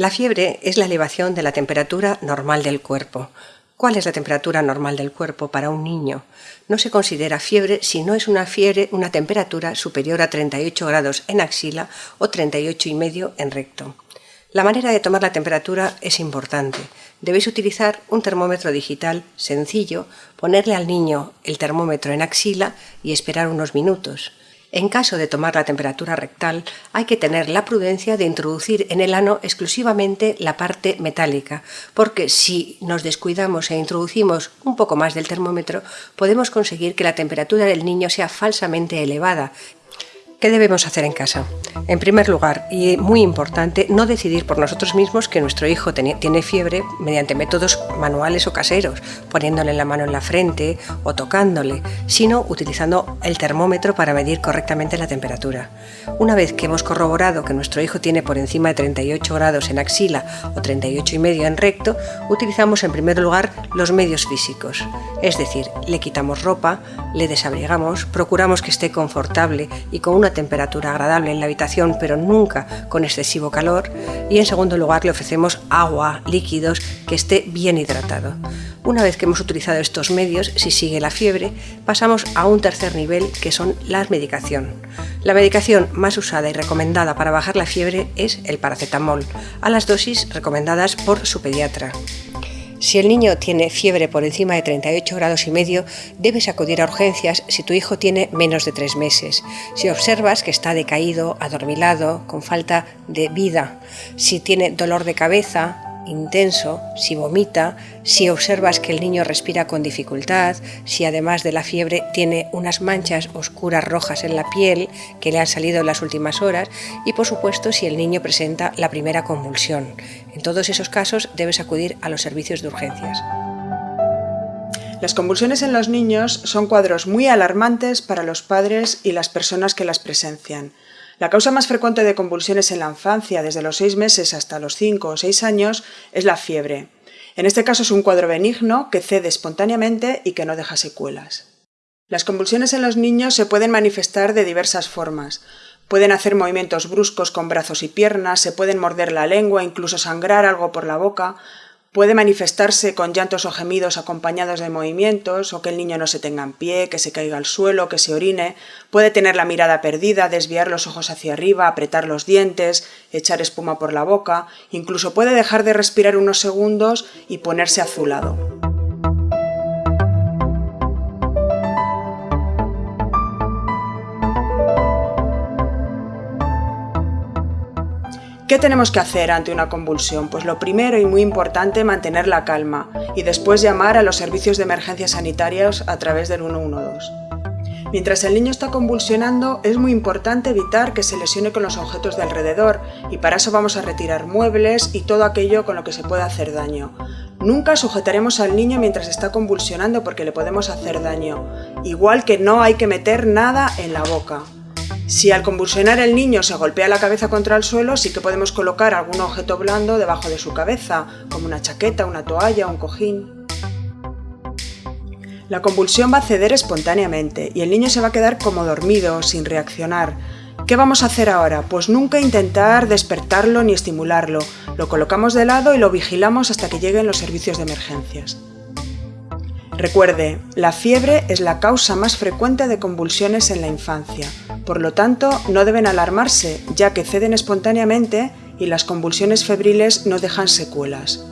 La fiebre es la elevación de la temperatura normal del cuerpo. ¿Cuál es la temperatura normal del cuerpo para un niño? No se considera fiebre si no es una fiebre, una temperatura superior a 38 grados en axila o 38 y medio en recto. La manera de tomar la temperatura es importante. Debéis utilizar un termómetro digital sencillo, ponerle al niño el termómetro en axila y esperar unos minutos. En caso de tomar la temperatura rectal, hay que tener la prudencia de introducir en el ano exclusivamente la parte metálica, porque si nos descuidamos e introducimos un poco más del termómetro, podemos conseguir que la temperatura del niño sea falsamente elevada ¿Qué debemos hacer en casa? En primer lugar, y muy importante, no decidir por nosotros mismos que nuestro hijo tiene fiebre mediante métodos manuales o caseros, poniéndole la mano en la frente o tocándole, sino utilizando el termómetro para medir correctamente la temperatura. Una vez que hemos corroborado que nuestro hijo tiene por encima de 38 grados en axila o 38 y medio en recto, utilizamos en primer lugar los medios físicos, es decir, le quitamos ropa, le desabrigamos, procuramos que esté confortable y con una temperatura agradable en la habitación, pero nunca con excesivo calor. Y en segundo lugar le ofrecemos agua, líquidos, que esté bien hidratado. Una vez que hemos utilizado estos medios, si sigue la fiebre, pasamos a un tercer nivel que son la medicación. La medicación más usada y recomendada para bajar la fiebre es el paracetamol, a las dosis recomendadas por su pediatra. Si el niño tiene fiebre por encima de 38 grados y medio, debes acudir a urgencias si tu hijo tiene menos de tres meses. Si observas que está decaído, adormilado, con falta de vida, si tiene dolor de cabeza, intenso, si vomita, si observas que el niño respira con dificultad, si además de la fiebre tiene unas manchas oscuras rojas en la piel que le han salido en las últimas horas y por supuesto si el niño presenta la primera convulsión. En todos esos casos debes acudir a los servicios de urgencias. Las convulsiones en los niños son cuadros muy alarmantes para los padres y las personas que las presencian. La causa más frecuente de convulsiones en la infancia, desde los 6 meses hasta los 5 o 6 años, es la fiebre. En este caso es un cuadro benigno que cede espontáneamente y que no deja secuelas. Las convulsiones en los niños se pueden manifestar de diversas formas. Pueden hacer movimientos bruscos con brazos y piernas, se pueden morder la lengua, incluso sangrar algo por la boca, Puede manifestarse con llantos o gemidos acompañados de movimientos, o que el niño no se tenga en pie, que se caiga al suelo, que se orine. Puede tener la mirada perdida, desviar los ojos hacia arriba, apretar los dientes, echar espuma por la boca, incluso puede dejar de respirar unos segundos y ponerse azulado. ¿Qué tenemos que hacer ante una convulsión? Pues lo primero y muy importante, mantener la calma y después llamar a los servicios de emergencias sanitarias a través del 112. Mientras el niño está convulsionando, es muy importante evitar que se lesione con los objetos de alrededor y para eso vamos a retirar muebles y todo aquello con lo que se pueda hacer daño. Nunca sujetaremos al niño mientras está convulsionando porque le podemos hacer daño, igual que no hay que meter nada en la boca. Si al convulsionar el niño se golpea la cabeza contra el suelo, sí que podemos colocar algún objeto blando debajo de su cabeza, como una chaqueta, una toalla, un cojín. La convulsión va a ceder espontáneamente y el niño se va a quedar como dormido, sin reaccionar. ¿Qué vamos a hacer ahora? Pues nunca intentar despertarlo ni estimularlo. Lo colocamos de lado y lo vigilamos hasta que lleguen los servicios de emergencias. Recuerde, la fiebre es la causa más frecuente de convulsiones en la infancia. Por lo tanto, no deben alarmarse, ya que ceden espontáneamente y las convulsiones febriles no dejan secuelas.